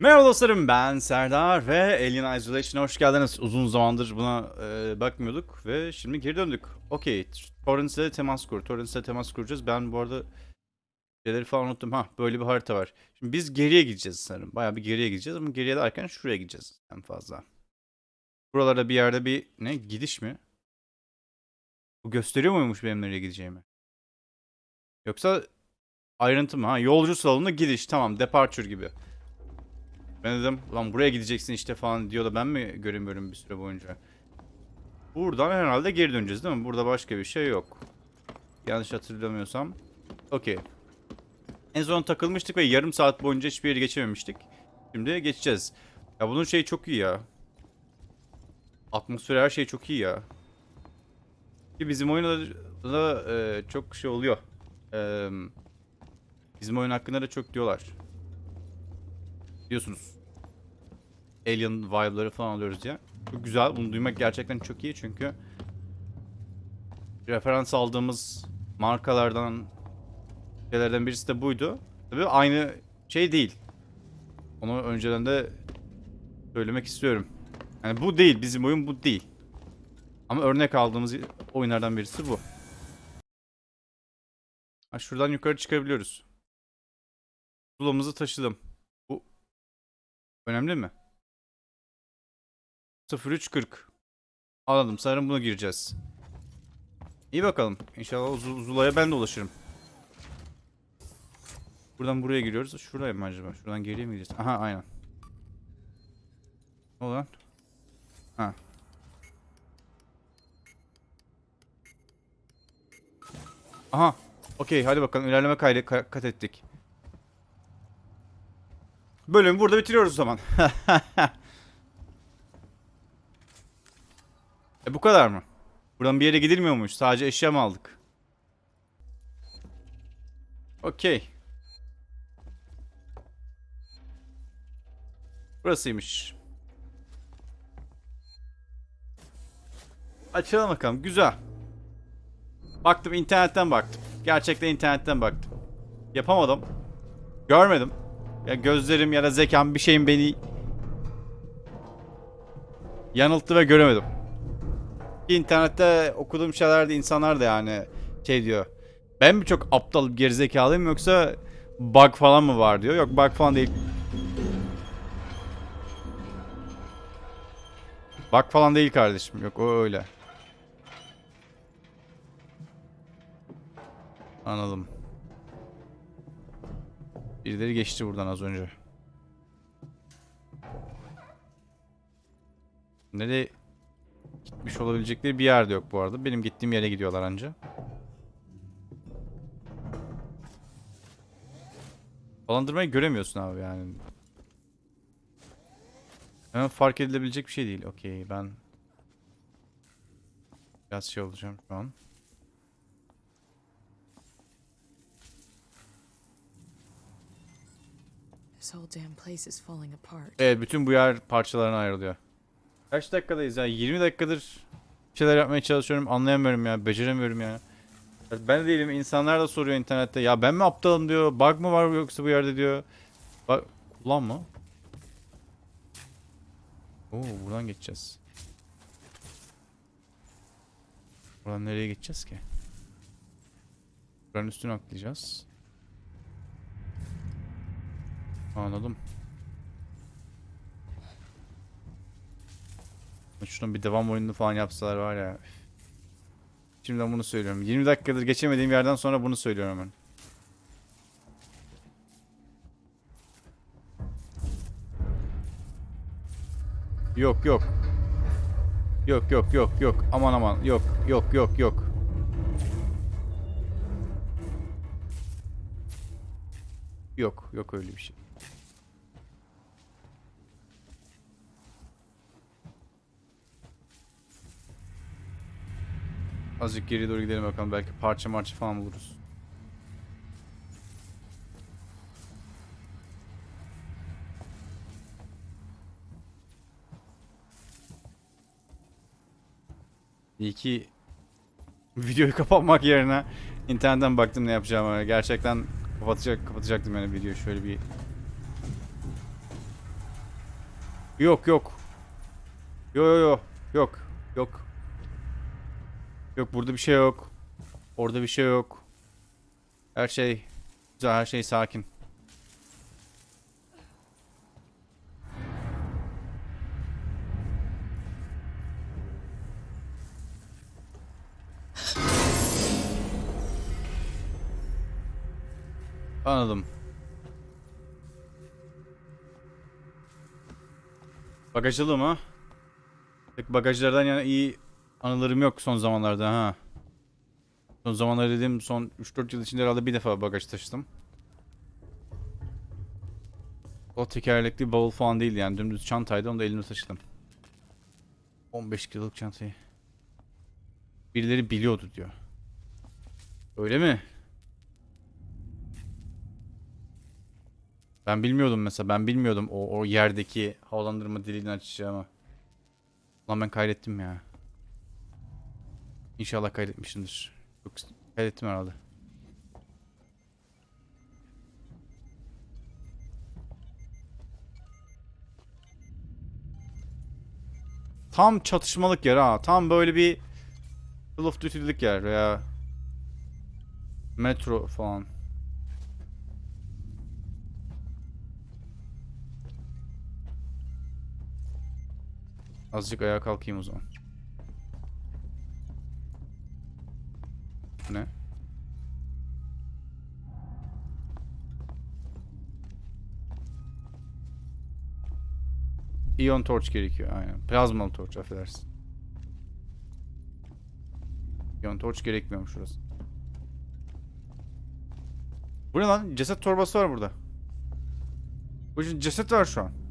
Merhaba dostlarım ben Serdar ve Alien Isolation'a hoş geldiniz. Uzun zamandır buna e, bakmıyorduk ve şimdi geri döndük. Okey, Torrence'le temas kur. Torrence'le temas kuracağız. Ben bu arada şeyleri falan unuttum. Ha böyle bir harita var. Şimdi biz geriye gideceğiz sanırım. Bayağı bir geriye gideceğiz ama geriye derken şuraya gideceğiz en fazla. Buralarda bir yerde bir ne gidiş mi? Bu gösteriyor muymuş benim nereye gideceğimi? Yoksa ayrıntı mı? Ha yolcu salonu gidiş tamam departure gibi. Ben dedim lan buraya gideceksin işte falan diyor da ben mi göremiyorum bir süre boyunca. Buradan herhalde geri döneceğiz değil mi? Burada başka bir şey yok. Yanlış hatırlamıyorsam. Okey. En son takılmıştık ve yarım saat boyunca hiçbir yeri geçememiştik. Şimdi geçeceğiz. Ya bunun şeyi çok iyi ya. Atmosfer her şey çok iyi ya. Ki bizim oyunda da e, çok şey oluyor. E, bizim oyun hakkında da çok diyorlar. Diyorsunuz. Alien vibe'ları falan alıyoruz ya. Çok güzel. Bunu duymak gerçekten çok iyi çünkü referans aldığımız markalardan şeylerden birisi de buydu. Tabii aynı şey değil. Onu önceden de söylemek istiyorum. Yani bu değil. Bizim oyun bu değil. Ama örnek aldığımız oyunlardan birisi bu. Ha, şuradan yukarı çıkabiliyoruz. Zulamızı taşıdım. Önemli mi? 0340. Anladım. Sanırım buna gireceğiz. İyi bakalım. İnşallah Uz- Zula'ya ben de ulaşırım. Buradan buraya giriyoruz. Şuraya mı acaba? Şuradan geriye mi gideceğiz? Aha aynen. Ne oldu lan? Ha. Aha. Okey hadi bakalım ilerleme kaydı ka- kat ettik. Bölümü burada bitiriyoruz o zaman. e bu kadar mı? Buradan bir yere gidilmiyormuş. Sadece eşya mı aldık? Okey. Burasıymış. Açalım bakalım. Güzel. Baktım internetten baktım. Gerçekten internetten baktım. Yapamadım. Görmedim. Ya gözlerim ya da zekam bir şeyin beni yanılttı ve göremedim. İnternette okuduğum şeylerde insanlar da yani şey diyor. Ben mi çok aptal gerizekalıyım yoksa bug falan mı var diyor. Yok bug falan değil. Bug falan değil kardeşim. Yok o öyle. Anladım. Birileri geçti buradan az önce. Nereye gitmiş olabilecekleri bir yerde yok bu arada. Benim gittiğim yere gidiyorlar anca. Falandırmayı göremiyorsun abi yani. Hemen fark edilebilecek bir şey değil. Okey ben biraz şey olacağım şu an. Evet bütün bu yer parçalarına ayrılıyor. Kaç dakikadayız ya? 20 dakikadır şeyler yapmaya çalışıyorum. Anlayamıyorum ya. Beceremiyorum ya. Ben de değilim. İnsanlar da soruyor internette. Ya ben mi aptalım diyor. Bug mı var yoksa bu yerde diyor. Bak kullan mı? Oo buradan geçeceğiz. Buradan nereye geçeceğiz ki? Buranın üstüne atlayacağız. Anladım. Şunun bir devam oyununu falan yapsalar var ya. Şimdiden bunu söylüyorum. 20 dakikadır geçemediğim yerden sonra bunu söylüyorum hemen. Yok yok. Yok yok yok yok. Aman aman. Yok yok yok yok. Yok yok öyle bir şey. Azıcık geri doğru gidelim bakalım. Belki parça marça falan buluruz. İyi ki videoyu kapatmak yerine internetten baktım ne yapacağımı. Gerçekten kapatacak kapatacaktım yani videoyu şöyle bir Yok yok. Yo yo yo. Yok. Yok. Yok burada bir şey yok. Orada bir şey yok. Her şey güzel, her şey sakin. Anladım. Bagajlı mı? Bagajlardan yani iyi anılarım yok son zamanlarda ha. Son zamanlarda dediğim son 3-4 yıl içinde herhalde bir defa bagaj taşıdım. O tekerlekli bavul falan değil yani dümdüz çantaydı onu da elimde taşıdım. 15 kiloluk çantayı. Birileri biliyordu diyor. Öyle mi? Ben bilmiyordum mesela. Ben bilmiyordum o, o yerdeki havalandırma deliğini açacağımı. Lan ben kaydettim ya. İnşallah kaydetmişimdir. Yok kaydettim herhalde. Tam çatışmalık yer ha. Tam böyle bir Call of Duty'lik yer veya metro falan. Azıcık ayağa kalkayım o zaman. Ne? İyon torch gerekiyor aynen. Plazmalı torch affedersin. İyon torch gerekmiyormuş şurası. Bu ne lan? Ceset torbası var burada. Bu ceset var şu an.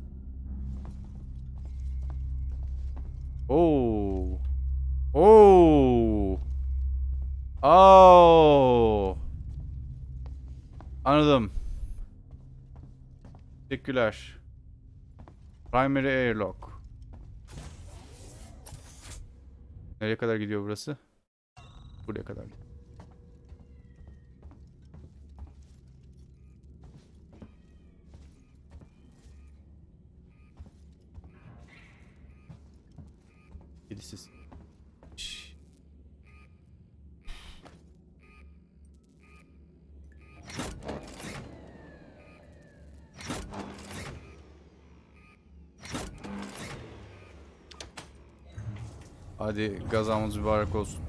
Teşekkürler. Primary airlock. Nereye kadar gidiyor burası? Buraya kadar. Kedisiz. Şşş. Hadi gazamız mübarek olsun.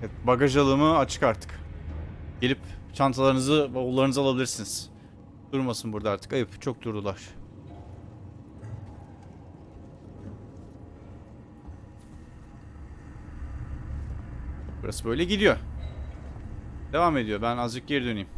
Evet, bagaj alımı açık artık. Gelip çantalarınızı, bavullarınızı alabilirsiniz. Durmasın burada artık. Ayıp. Çok durdular. Burası böyle gidiyor. Devam ediyor. Ben azıcık geri döneyim.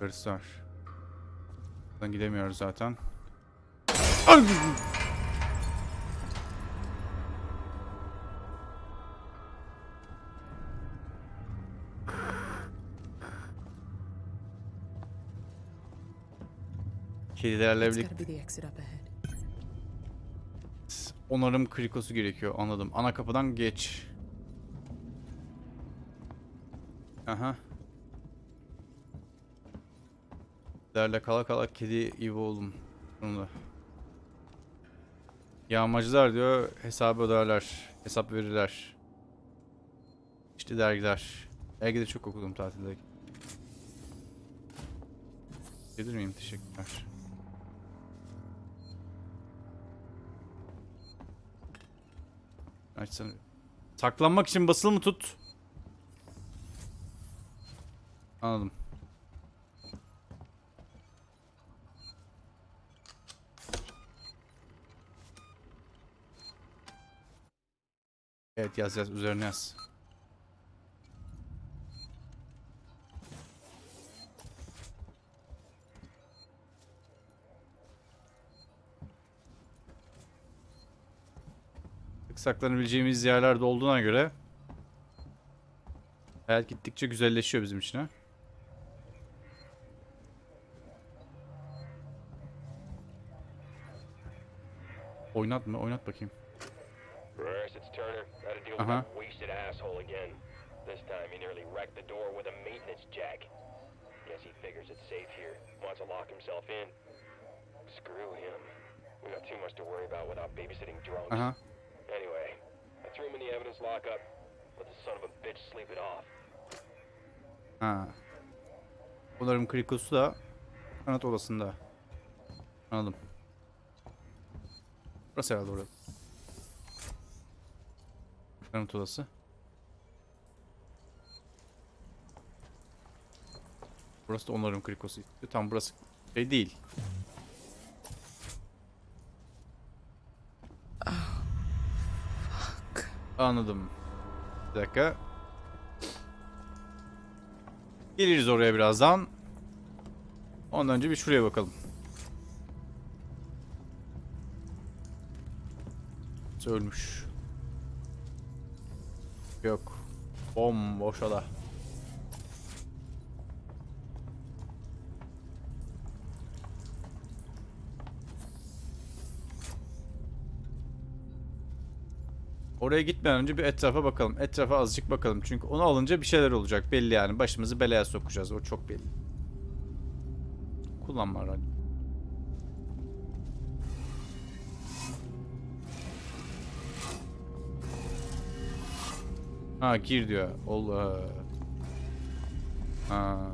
Yukarısı var. Buradan gidemiyoruz zaten. Ay! Kedilerle birlikte onarım krikosu gerekiyor anladım. Ana kapıdan geç. Aha. Derle kala kala kedi gibi oldum. Sonunda. Yağmacılar diyor hesabı öderler. Hesap verirler. İşte dergiler. Dergide çok okudum tatilde. Gelir miyim? Teşekkürler. Açsana. Saklanmak için basılı mı tut? Anladım. Evet yaz yaz üzerine yaz. saklanabileceğimiz yerler de olduğuna göre hayat gittikçe güzelleşiyor bizim için ha. Oynat mı? Oynat bakayım. Burris, it's Turner. Got to deal with Uh-huh. that wasted asshole again. This time he nearly wrecked the door with a maintenance jack. Guess he figures it's safe here. Wants to lock himself in. Screw him. We got too much to worry about without babysitting drunks. Aha. Anyway, I threw him in the evidence lockup. Let the son of a bitch sleep it off. Ha. Onarım krikosu da kanat odasında. Anladım. Burası herhalde orada. Kanat odası. Burası da onarım krikosu. Tam burası şey değil. Anladım. Bir dakika. Geliriz oraya birazdan. Ondan önce bir şuraya bakalım. Ölmüş. Yok. Bomboş oda. Oraya gitmeden önce bir etrafa bakalım. Etrafa azıcık bakalım. Çünkü onu alınca bir şeyler olacak. Belli yani. Başımızı belaya sokacağız. O çok belli. Kullanma radyo. Ha gir diyor. Allah. Ha.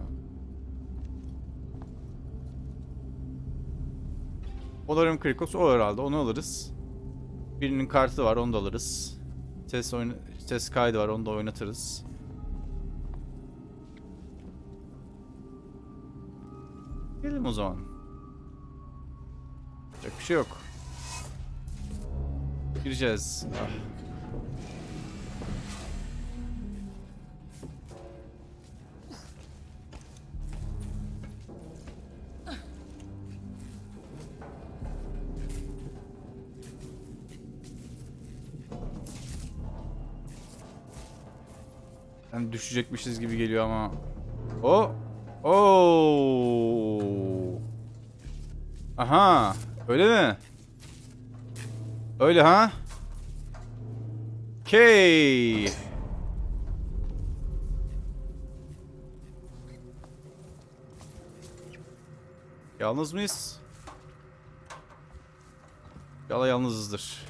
Olarım Krikos o herhalde. Onu alırız. Birinin kartı var. Onu da alırız. Ses oyna ses kaydı var. Onu da oynatırız. Gidelim o zaman. Yapacak bir şey yok. Gireceğiz. Ah. Yani düşecekmişiz gibi geliyor ama. O. Oo. Aha. Öyle mi? Öyle ha? Okey. Yalnız mıyız? Yala yalnızızdır.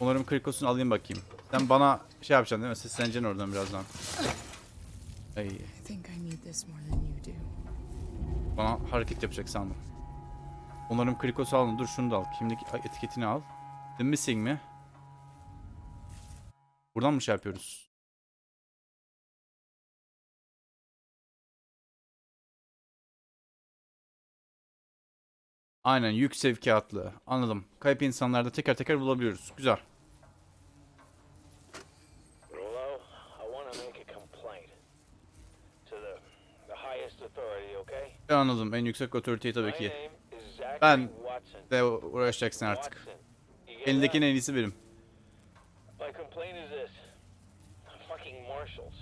Umarım krikosunu alayım bakayım. Sen bana şey yapacaksın değil mi? Sesleneceksin oradan birazdan. Ay, bana hareket yapacak sandım. Umarım krikosu alın. Dur şunu da al. Kimlik etiketini al. The missing mi? Buradan mı şey yapıyoruz? Aynen yük sevkiyatlı. Anladım. Kayıp insanlarda teker teker bulabiliyoruz. Güzel. Rolo, I want to make a complaint to the the highest authority, okay? Ben anladım. En yüksek otoriteyi tabii ki. Ben de uğraşacaksın artık. Elindekinin en iyisi benim. My complaint is this: fucking marshals.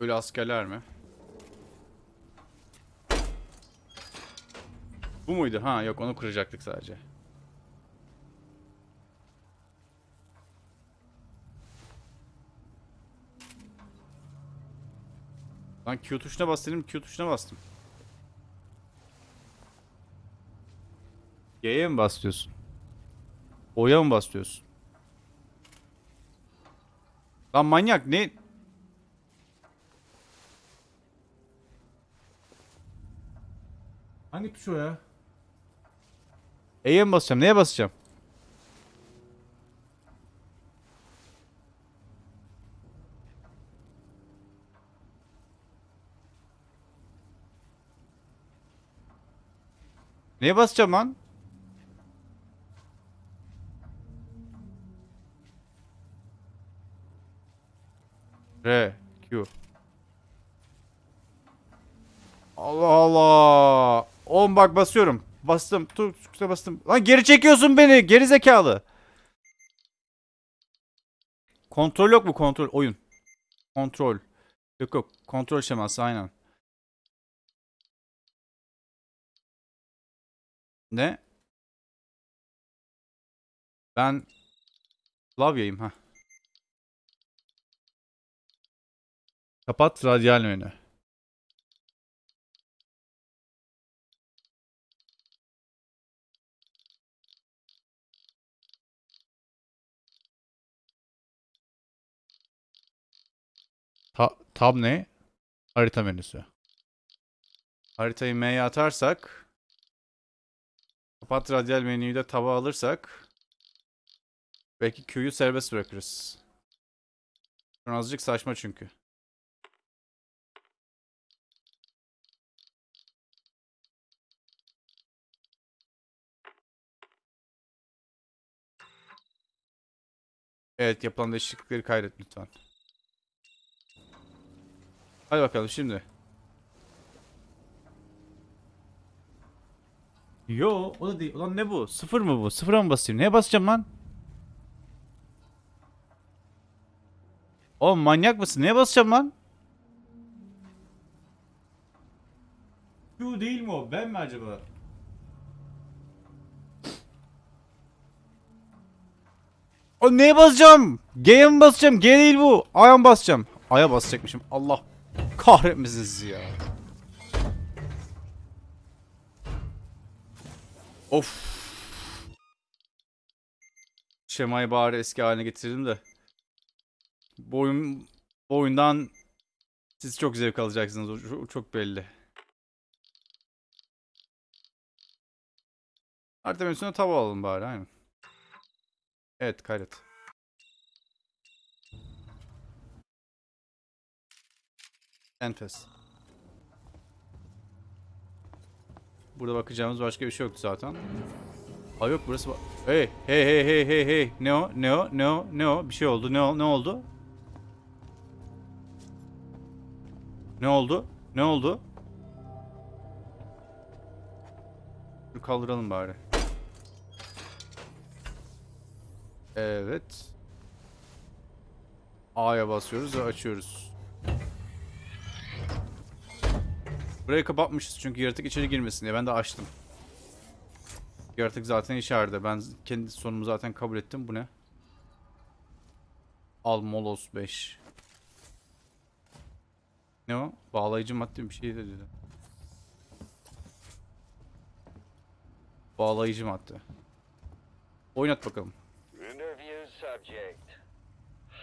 Böyle askerler mi? Bu muydu? Ha yok onu kuracaktık sadece. Lan Q tuşuna bas dedim Q tuşuna bastım. Y'ye mi bas diyorsun? O'ya mı bas diyorsun? Lan manyak ne? gitmiş o ya. E'ye mi basacağım? Neye basacağım? Neye basacağım lan? R, Q. bak basıyorum. Bastım. Dur tuşa bastım. Lan geri çekiyorsun beni. Geri zekalı. Kontrol yok mu kontrol? Oyun. Kontrol. Yok yok. Kontrol şeması aynen. Ne? Ben klavyeyim ha. Kapat radyal menü. Tab ne? Harita menüsü. Haritayı M'ye atarsak kapat radyal menüyü de taba alırsak belki Q'yu serbest bırakırız. Şu azıcık saçma çünkü. Evet yapılan değişiklikleri kaydet lütfen. Hadi bakalım şimdi. Yo o da değil. Ulan ne bu? Sıfır mı bu? Sıfıra mı basayım? Neye basacağım lan? Oğlum manyak mısın? Neye basacağım lan? Q değil mi o? Ben mi acaba? O neye basacağım? G'ye mi basacağım? G değil bu. A'ya basacağım? A'ya basacakmışım. Allah kahretmesin sizi ya. Of. Şemayı bari eski haline getirdim de. Bu oyun, bu oyundan siz çok zevk alacaksınız. O çok- belli. Harita menüsüne tava alalım bari aynen. Evet kaydet. Enfes. Burada bakacağımız başka bir şey yoktu zaten. Aa yok burası. Hey hey hey hey hey hey. Ne o? Ne o? Ne o? Ne o? Bir şey oldu. Ne o? Ne oldu? Ne oldu? Ne oldu? Dur kaldıralım bari. Evet. A'ya basıyoruz ve açıyoruz. Burayı kapatmışız çünkü yaratık içeri girmesin diye ben de açtım. Yaratık zaten içeride. Ben kendi sonumu zaten kabul ettim. Bu ne? Al Molos 5. Ne o? Bağlayıcı madde bir şey de dedi. Bağlayıcı madde. Oynat bakalım.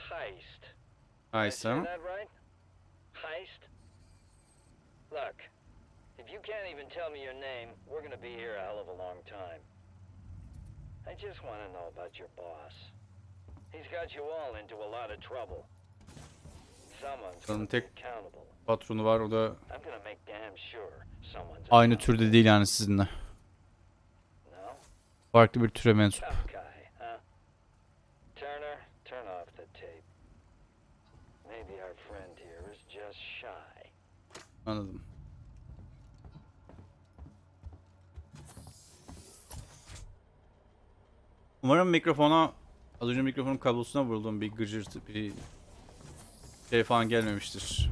Heist. I ha? Heist? Look, if you can't even tell me your name, we're gonna be here a hell of a long time. I just want to know about your boss. He's got you all into a lot of trouble. Someone's tek patronu var o da aynı türde değil yani sizinle. No? Farklı bir türe mensup. Tough Umarım mikrofona az önce mikrofonun kablosuna vurulduğum bir gıcırtı bir şey falan gelmemiştir.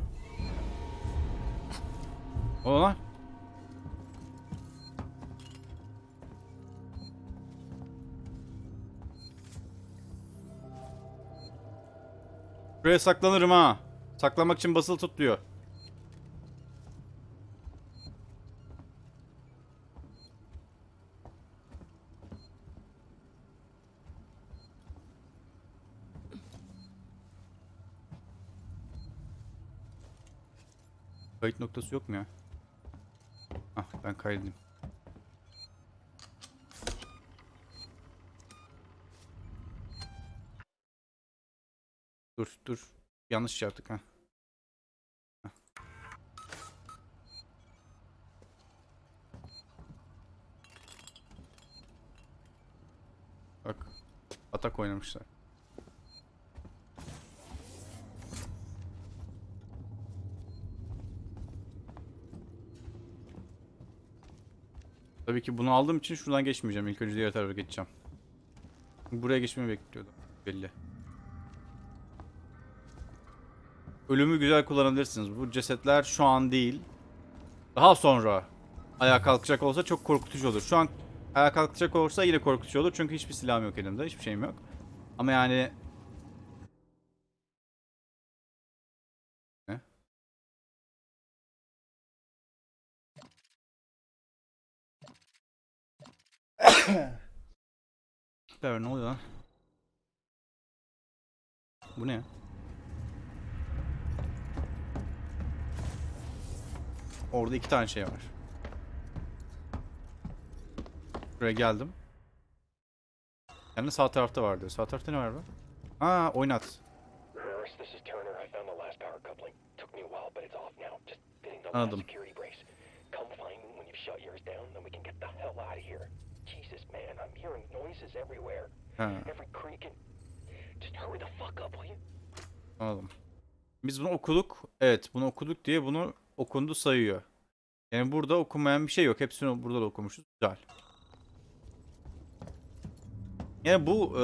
O lan. Buraya saklanırım ha. Saklamak için basılı tut diyor. Kayıt noktası yok mu ya? Ah ben kaydedeyim. Dur dur. Yanlış şey yaptık ha. Hah. Bak. Atak oynamışlar. Tabii ki bunu aldığım için şuradan geçmeyeceğim. İlk önce diğer tarafa geçeceğim. Buraya geçmeyi bekliyordum. Belli. Ölümü güzel kullanabilirsiniz. Bu cesetler şu an değil. Daha sonra ayağa kalkacak olsa çok korkutucu olur. Şu an ayağa kalkacak olursa yine korkutucu olur. Çünkü hiçbir silahım yok elimde. Hiçbir şeyim yok. Ama yani... Süper ne oluyor lan? Bu ne? Orada iki tane şey var. Buraya geldim. Yani sağ tarafta vardı. Sağ tarafta ne var be? Aa oynat. Anladım. Man, I'm hearing noises everywhere. Ha, Every creak and... Just hurry the fuck up, will you? anladım. Biz bunu okuduk. Evet bunu okuduk diye bunu okundu sayıyor. Yani burada okunmayan bir şey yok. Hepsini burada da okumuşuz. Güzel. Yani bu e,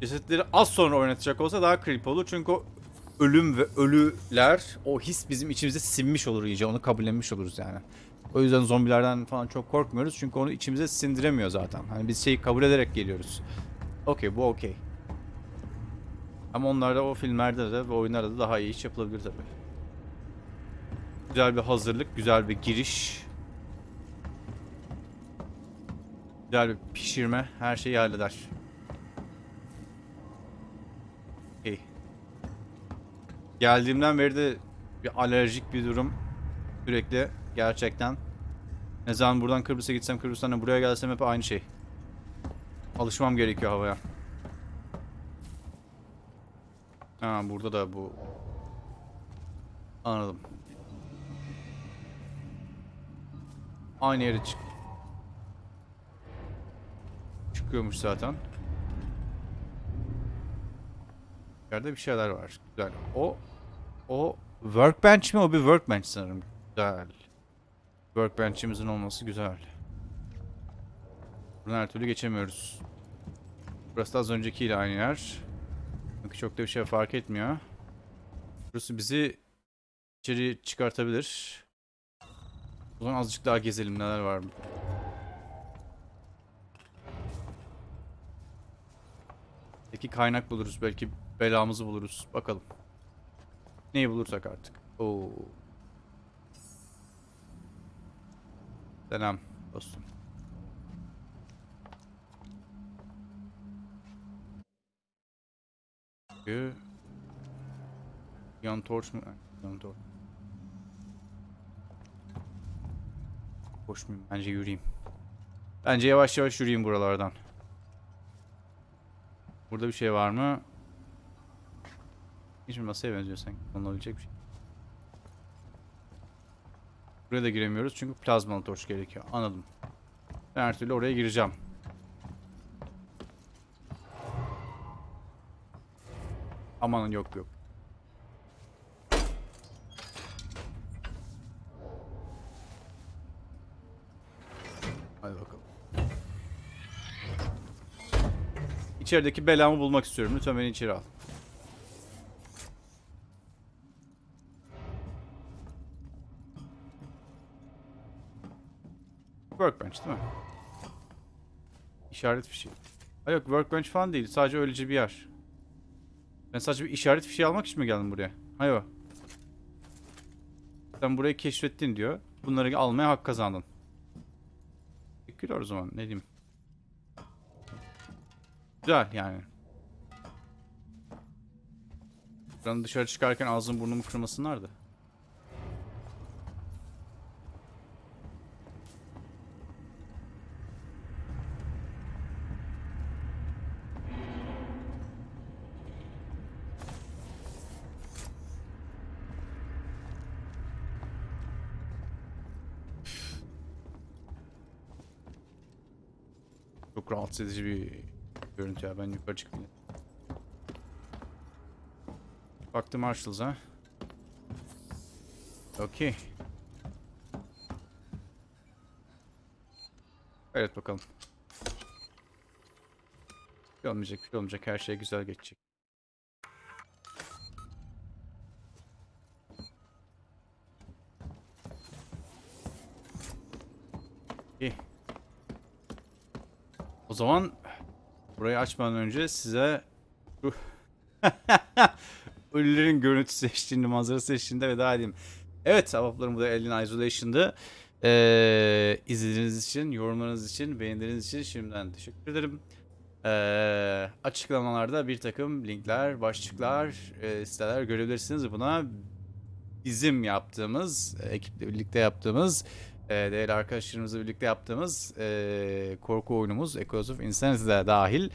cesetleri az sonra oynatacak olsa daha creepy olur. Çünkü o ölüm ve ölüler o his bizim içimize sinmiş olur iyice. Onu kabullenmiş oluruz yani. O yüzden zombilerden falan çok korkmuyoruz. Çünkü onu içimize sindiremiyor zaten. Hani biz şeyi kabul ederek geliyoruz. Okey bu okey. Ama onlarda o filmlerde de ve oyunlarda da daha iyi iş yapılabilir tabii. Güzel bir hazırlık, güzel bir giriş. Güzel bir pişirme her şeyi halleder. Okey. Geldiğimden beri de bir alerjik bir durum. Sürekli gerçekten. Ne zaman buradan Kıbrıs'a gitsem Kıbrıs'tan da buraya gelsem hep aynı şey. Alışmam gerekiyor havaya. Ha burada da bu. Anladım. Aynı yere çık. Çıkıyormuş zaten. Yerde bir şeyler var. Güzel. O o workbench mi? O bir workbench sanırım. Güzel. Workbench'imizin olması güzel. Buradan her türlü geçemiyoruz. Burası da az öncekiyle aynı yer. Çünkü çok da bir şey fark etmiyor. Burası bizi içeri çıkartabilir. O zaman azıcık daha gezelim neler var mı? Belki kaynak buluruz, belki belamızı buluruz. Bakalım. Neyi bulursak artık. Oo. Selam dostum. Yan torç mu? Yan torç. Koşmayayım. Bence yürüyeyim. Bence yavaş yavaş yürüyeyim buralardan. Burada bir şey var mı? Hiç masaya benziyor sanki. Konulabilecek bir şey. Buraya da giremiyoruz çünkü plazmalı torç gerekiyor. Anladım. Ben her türlü oraya gireceğim. Aman yok yok. Hadi bakalım. İçerideki belamı bulmak istiyorum. Lütfen beni içeri al. Workbench değil mi? İşaret fişi. Hayır yok workbench falan değil. Sadece öylece bir yer. Ben sadece bir işaret fişeği almak için mi geldim buraya? Hayır. Sen burayı keşfettin diyor. Bunları almaya hak kazandın. Teşekkürler o zaman. Ne diyeyim. Güzel yani. Buranın dışarı çıkarken ağzım burnumu kırmasınlardı. Çok rahatsız edici bir görüntü ya. Ben yukarı çıkayım. Baktım Marshalls ha. Okey. Evet bakalım. Bir şey olmayacak, bir şey olmayacak. Her şey güzel geçecek. Zaman burayı açmadan önce size şu ölülerin görüntüsü eşliğinde, manzarası eşliğinde veda edeyim. Evet, ahbaplarım bu da Alien Isolation'dı. Ee, izlediğiniz için, yorumlarınız için, beğenileriniz için şimdiden teşekkür ederim. Ee, açıklamalarda bir takım linkler, başlıklar, e, siteler görebilirsiniz. Buna bizim yaptığımız, ekiple birlikte yaptığımız, e, değerli arkadaşlarımızla birlikte yaptığımız e, korku oyunumuz Echoes of Insanity de dahil.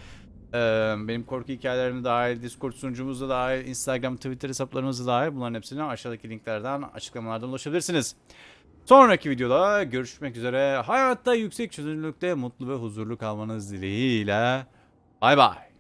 Ee, benim korku hikayelerime dahil, Discord sunucumuzda dahil, Instagram, Twitter hesaplarımızda dahil bunların hepsine aşağıdaki linklerden, açıklamalardan ulaşabilirsiniz. Sonraki videoda görüşmek üzere. Hayatta yüksek çözünürlükte mutlu ve huzurlu kalmanız dileğiyle. Bay bay.